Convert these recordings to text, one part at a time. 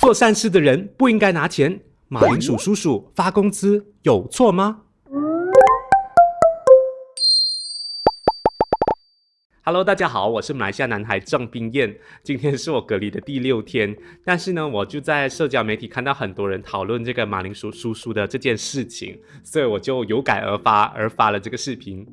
做善事的人不应该拿钱，马铃薯叔叔发工资有错吗？Hello，大家好，我是马来西亚男孩郑冰燕。今天是我隔离的第六天，但是呢，我就在社交媒体看到很多人讨论这个马铃薯叔叔的这件事情，所以我就有感而发，而发了这个视频。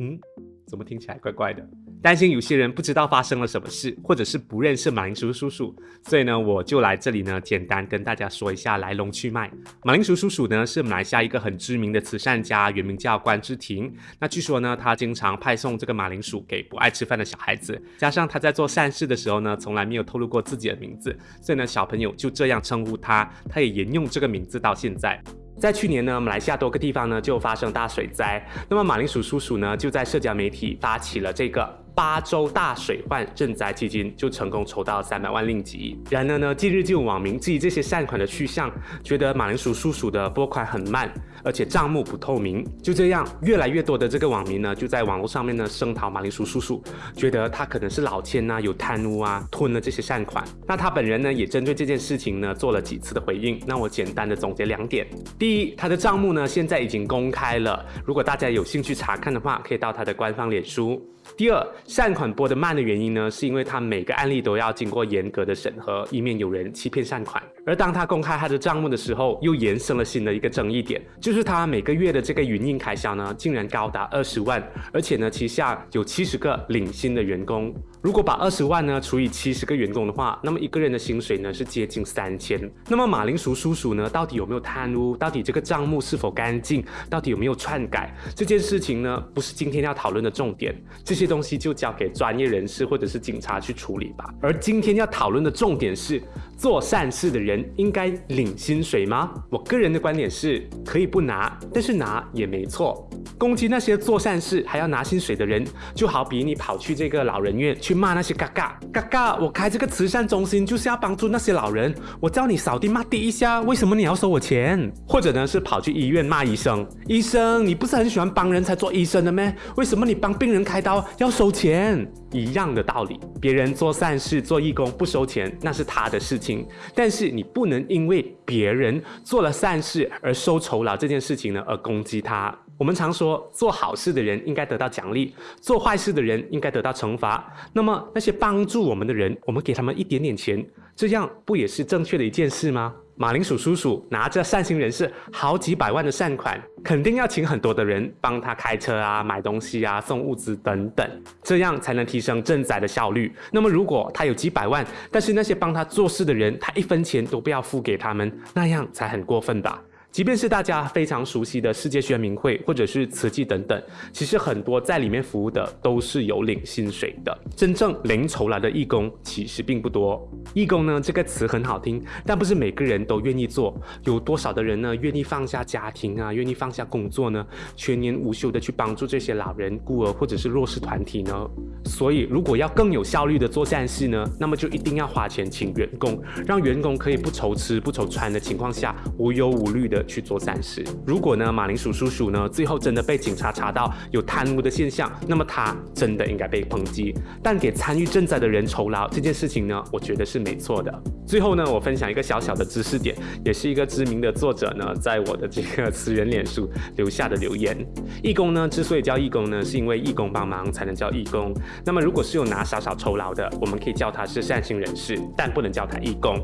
嗯，怎么听起来怪怪的？担心有些人不知道发生了什么事，或者是不认识马铃薯叔叔，所以呢，我就来这里呢，简单跟大家说一下来龙去脉。马铃薯叔叔呢，是马来西亚一个很知名的慈善家，原名叫关之婷。那据说呢，他经常派送这个马铃薯给不爱吃饭的小孩子，加上他在做善事的时候呢，从来没有透露过自己的名字，所以呢，小朋友就这样称呼他，他也沿用这个名字到现在。在去年呢，马来西亚多个地方呢就发生大水灾，那么马铃薯叔叔呢就在社交媒体发起了这个。八州大水患赈灾基金就成功筹到三百万令吉。然而呢，近日就有网民质疑这些善款的去向，觉得马铃薯叔叔的拨款很慢，而且账目不透明。就这样，越来越多的这个网民呢，就在网络上面呢声讨马铃薯叔叔，觉得他可能是老千呐，有贪污啊，吞了这些善款。那他本人呢，也针对这件事情呢做了几次的回应。那我简单的总结两点：第一，他的账目呢现在已经公开了，如果大家有兴趣查看的话，可以到他的官方脸书。第二，善款拨得慢的原因呢，是因为他每个案例都要经过严格的审核，以免有人欺骗善款。而当他公开他的账目的时候，又延伸了新的一个争议点，就是他每个月的这个营运开销呢，竟然高达二十万，而且呢，旗下有七十个领薪的员工。如果把二十万呢除以七十个员工的话，那么一个人的薪水呢是接近三千。那么马铃薯叔叔呢，到底有没有贪污？到底这个账目是否干净？到底有没有篡改？这件事情呢，不是今天要讨论的重点。这些东西就交给专业人士或者是警察去处理吧。而今天要讨论的重点是，做善事的人应该领薪水吗？我个人的观点是，可以不拿，但是拿也没错。攻击那些做善事还要拿薪水的人，就好比你跑去这个老人院去骂那些嘎嘎嘎嘎。我开这个慈善中心就是要帮助那些老人，我叫你扫地抹地一下，为什么你要收我钱？或者呢是跑去医院骂医生，医生你不是很喜欢帮人才做医生的咩？为什么你帮病人开刀要收钱？一样的道理，别人做善事做义工不收钱，那是他的事情，但是你不能因为别人做了善事而收酬劳这件事情呢而攻击他。我们常说，做好事的人应该得到奖励，做坏事的人应该得到惩罚。那么，那些帮助我们的人，我们给他们一点点钱，这样不也是正确的一件事吗？马铃薯叔叔拿着善心人士好几百万的善款，肯定要请很多的人帮他开车啊、买东西啊、送物资等等，这样才能提升赈灾的效率。那么，如果他有几百万，但是那些帮他做事的人，他一分钱都不要付给他们，那样才很过分吧？即便是大家非常熟悉的世界宣明会，或者是慈济等等，其实很多在里面服务的都是有领薪水的。真正零酬劳的义工其实并不多。义工呢这个词很好听，但不是每个人都愿意做。有多少的人呢愿意放下家庭啊，愿意放下工作呢，全年无休的去帮助这些老人、孤儿或者是弱势团体呢？所以，如果要更有效率的做善事呢，那么就一定要花钱请员工，让员工可以不愁吃不愁穿的情况下，无忧无虑的。去做善事。如果呢，马铃薯叔叔呢，最后真的被警察查到有贪污的现象，那么他真的应该被抨击。但给参与赈灾的人酬劳这件事情呢，我觉得是没错的。最后呢，我分享一个小小的知识点，也是一个知名的作者呢，在我的这个私人脸书留下的留言。义工呢，之所以叫义工呢，是因为义工帮忙才能叫义工。那么如果是有拿少少酬劳的，我们可以叫他是善心人士，但不能叫他义工。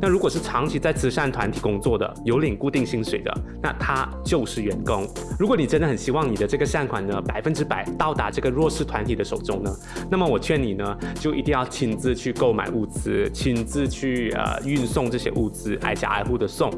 那如果是长期在慈善团体工作的，有领固定薪薪水的，那他就是员工。如果你真的很希望你的这个善款呢，百分之百到达这个弱势团体的手中呢，那么我劝你呢，就一定要亲自去购买物资，亲自去。呃，运送这些物资，挨家挨户的送。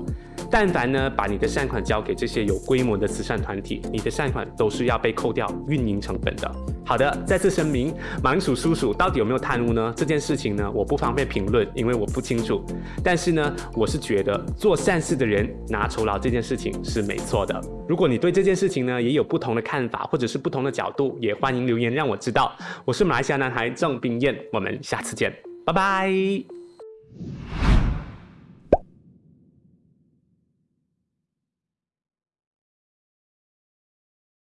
但凡呢，把你的善款交给这些有规模的慈善团体，你的善款都是要被扣掉运营成本的。好的，再次声明，马铃薯叔叔到底有没有贪污呢？这件事情呢，我不方便评论，因为我不清楚。但是呢，我是觉得做善事的人拿酬劳这件事情是没错的。如果你对这件事情呢也有不同的看法，或者是不同的角度，也欢迎留言让我知道。我是马来西亚男孩郑冰燕，我们下次见，拜拜。